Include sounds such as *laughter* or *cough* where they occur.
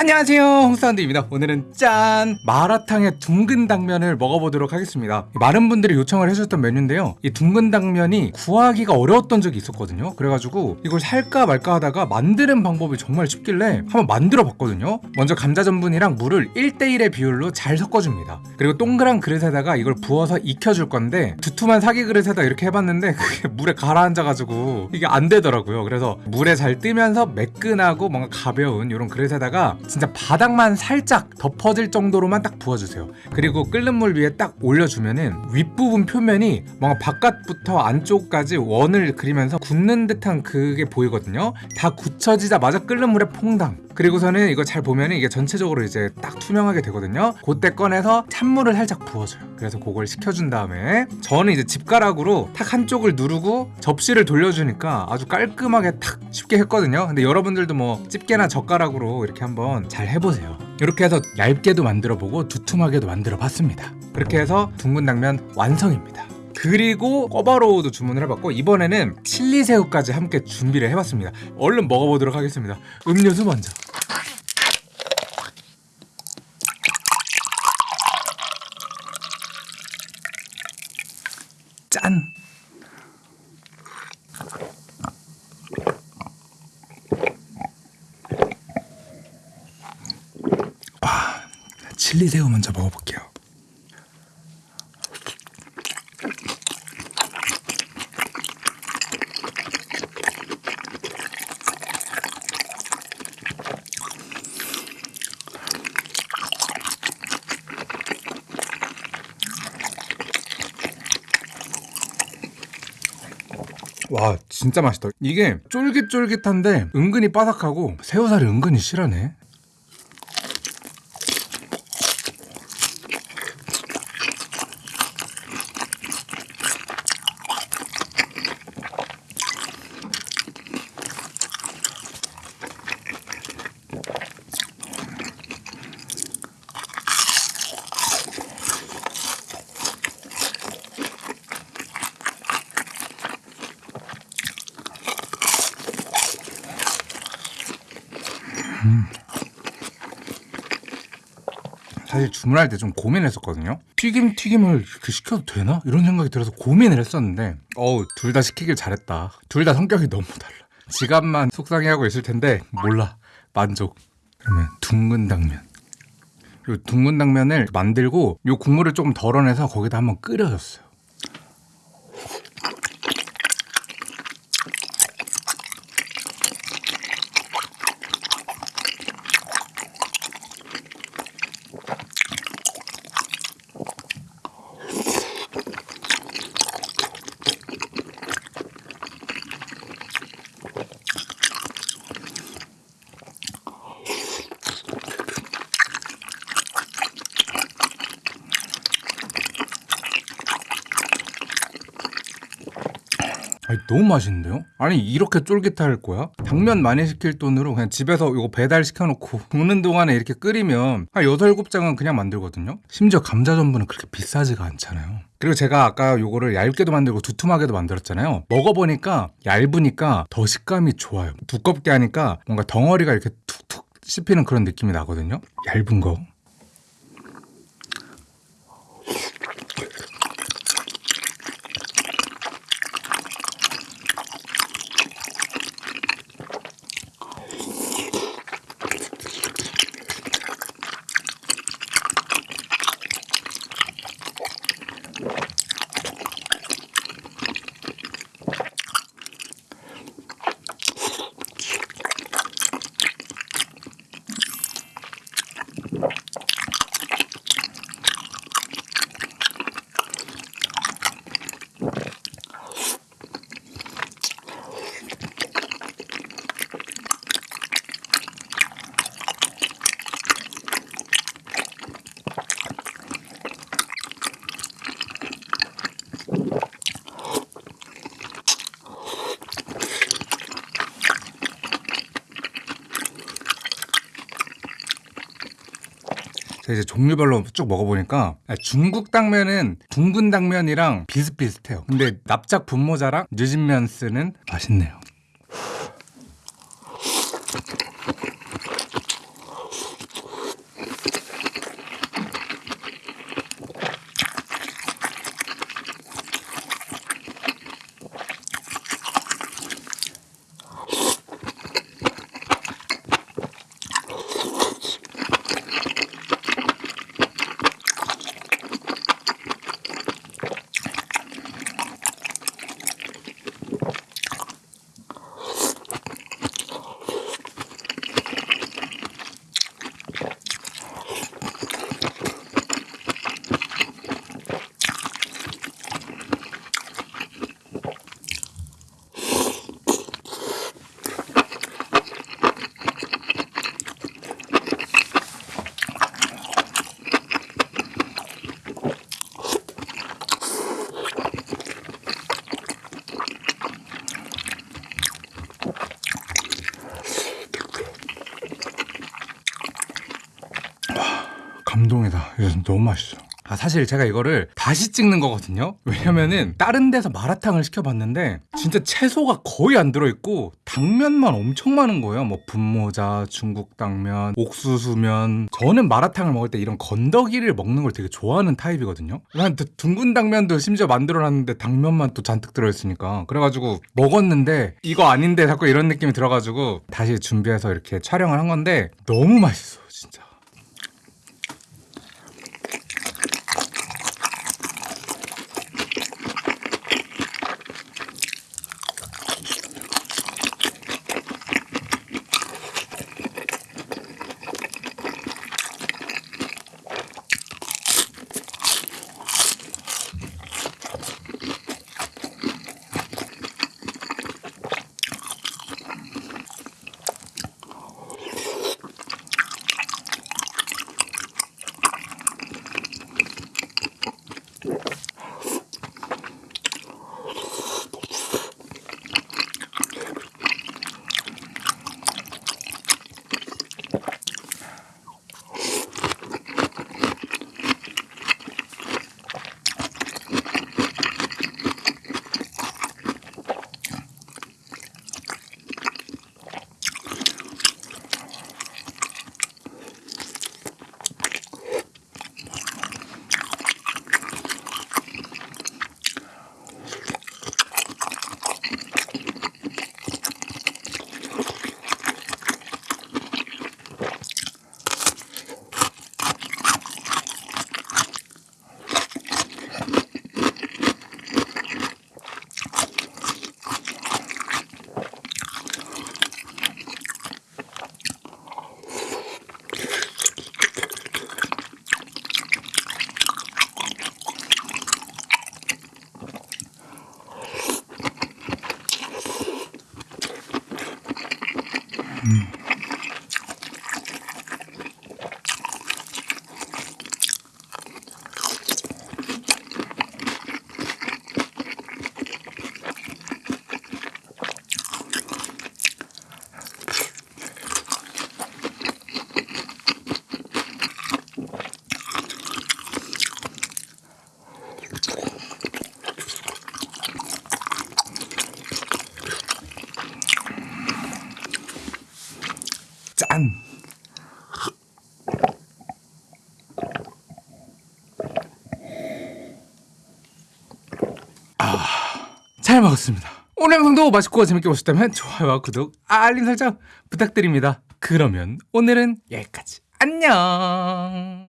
안녕하세요. 홍사운드입니다. 오늘은 짠! 마라탕의 둥근 당면을 먹어보도록 하겠습니다. 많은 분들이 요청을 해주셨던 메뉴인데요. 이 둥근 당면이 구하기가 어려웠던 적이 있었거든요. 그래가지고 이걸 살까 말까 하다가 만드는 방법이 정말 쉽길래 한번 만들어 봤거든요. 먼저 감자 전분이랑 물을 1대1의 비율로 잘 섞어줍니다. 그리고 동그란 그릇에다가 이걸 부어서 익혀줄 건데 두툼한 사기 그릇에다 이렇게 해봤는데 *laughs* 그게 물에 가라앉아가지고 이게 안 되더라고요. 그래서 물에 잘 뜨면서 매끈하고 뭔가 가벼운 이런 그릇에다가 진짜 바닥만 살짝 덮어질 정도로만 딱 부어주세요. 그리고 끓는 물 위에 딱 올려주면은 윗부분 표면이 뭔가 바깥부터 안쪽까지 원을 그리면서 굳는 듯한 그게 보이거든요. 다 굳혀지자마자 끓는 물에 퐁당. 그리고서는 이거 잘 보면은 이게 전체적으로 이제 딱 투명하게 되거든요. 그때 꺼내서 찬물을 살짝 부어줘요. 그래서 그걸 식혀준 다음에 저는 이제 집가락으로 탁 한쪽을 누르고 접시를 돌려주니까 아주 깔끔하게 탁 쉽게 했거든요. 근데 여러분들도 뭐 집게나 젓가락으로 이렇게 한번 잘 해보세요. 이렇게 해서 얇게도 만들어보고 두툼하게도 만들어봤습니다. 그렇게 해서 둥근 당면 완성입니다. 그리고 꿔바로우도 주문을 해봤고 이번에는 칠리새우까지 함께 준비를 해봤습니다. 얼른 먹어보도록 하겠습니다. 음료수 먼저. 짠! 와, 칠리 새우 먼저 먹어볼게요. 와 진짜 맛있다. 이게 쫄깃쫄깃한데 은근히 바삭하고 새우살이 은근히 실하네 사실 주문할 때 좀 고민했었거든요. 튀김 튀김을 이렇게 시켜도 되나? 이런 생각이 들어서 고민을 했었는데 어우 둘 다 시키길 잘했다. 둘 다 성격이 너무 달라. 지갑만 속상해하고 있을 텐데 몰라 만족. 그러면 둥근 당면. 요 둥근 당면을 만들고 요 국물을 조금 덜어내서 거기다 한번 끓여줬어요. 아니 너무 맛있는데요? 아니 이렇게 쫄깃할 거야? 당면 많이 시킬 돈으로 그냥 집에서 이거 배달 시켜놓고 *laughs* 굽는 동안에 이렇게 끓이면 한 6, 7장은 그냥 만들거든요? 심지어 감자 전분은 그렇게 비싸지가 않잖아요 그리고 제가 아까 요거를 얇게도 만들고 두툼하게도 만들었잖아요 먹어보니까 얇으니까 더 식감이 좋아요 두껍게 하니까 뭔가 덩어리가 이렇게 툭툭 씹히는 그런 느낌이 나거든요 얇은 거 제가 이제 종류별로 쭉 먹어보니까 아, 중국 당면은 둥근 당면이랑 비슷비슷해요. 근데 납작 분모자랑 뉴진면 스는 맛있네요. 감동이다. 이거 너무 맛있어. 아, 사실 제가 이거를 다시 찍는 거거든요. 왜냐면은 다른 데서 마라탕을 시켜봤는데 진짜 채소가 거의 안 들어있고 당면만 엄청 많은 거예요. 뭐 분모자, 중국 당면, 옥수수면. 저는 마라탕을 먹을 때 이런 건더기를 먹는 걸 되게 좋아하는 타입이거든요. 난 드- 둥근 당면도 심지어 만들어놨는데 당면만 또 잔뜩 들어있으니까 그래가지고 먹었는데 이거 아닌데 자꾸 이런 느낌이 들어가지고 다시 준비해서 이렇게 촬영을 한 건데 너무 맛있어 짠! 아, 잘 먹었습니다. 오늘 영상도 맛있고 재밌게 보셨다면 좋아요와 구독, 알림 설정 부탁드립니다. 그러면 오늘은 여기까지. 안녕!